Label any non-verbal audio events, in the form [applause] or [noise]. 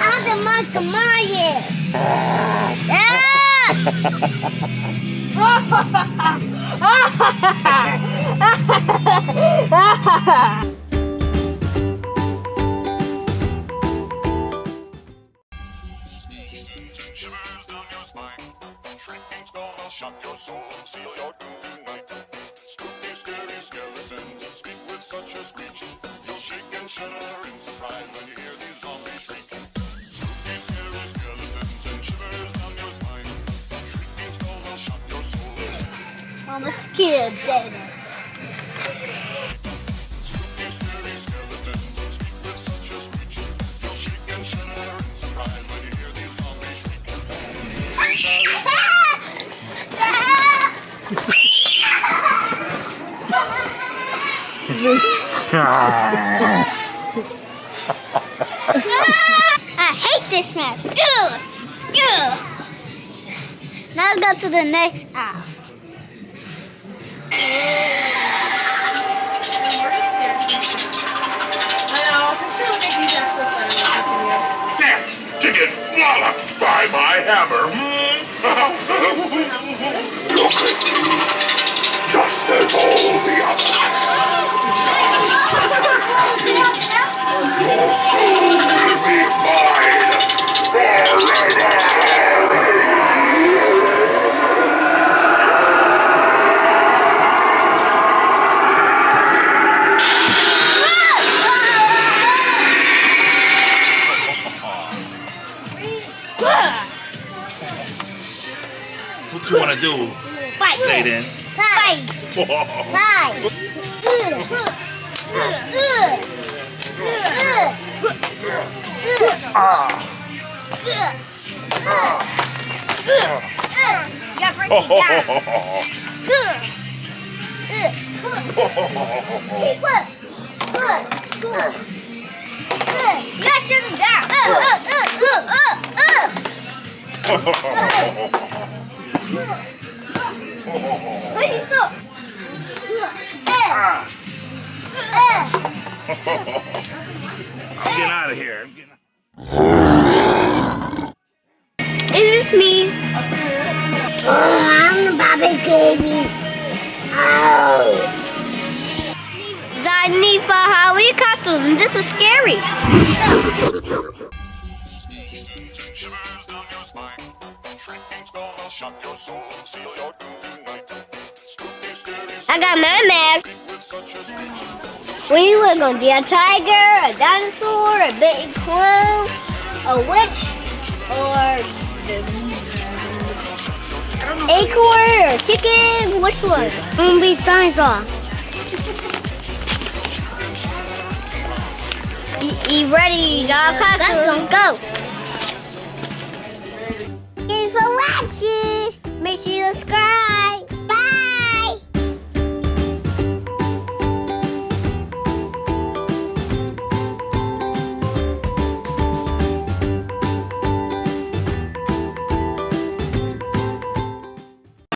Hadi makamaye. Shivers shock your soul seal your doom tonight. Spooky, scary skeletons speak with such a screech. You'll shake and shudder in surprise when you hear these zombies shriek. Spooky, scary skeletons and shivers down your spine. Shrinking skull will shock your soul I'm a scared, Daddy. [laughs] I hate this mess. Ugh. Ugh. Now let's go to the next aisle. Next, to get walloped by my hammer. Hmm? [laughs] do, Fight. Jaden? Fight. [laughs] Fight. Ugh. Yeah, break it down. You gotta shut them down. Ugh, ugh, ugh, ugh, ugh, I'm getting out of here. I'm getting- Is this me? Oh, I'm the Bobby baby. Oh. Zanifa Howie costume. This is scary. I got my mask. We were gonna be a tiger, a dinosaur, a big clown, a witch, or acorn or chicken. Which one? I'm gonna be dinosaur. You ready? Got costumes. Go. Watching. Make sure you subscribe.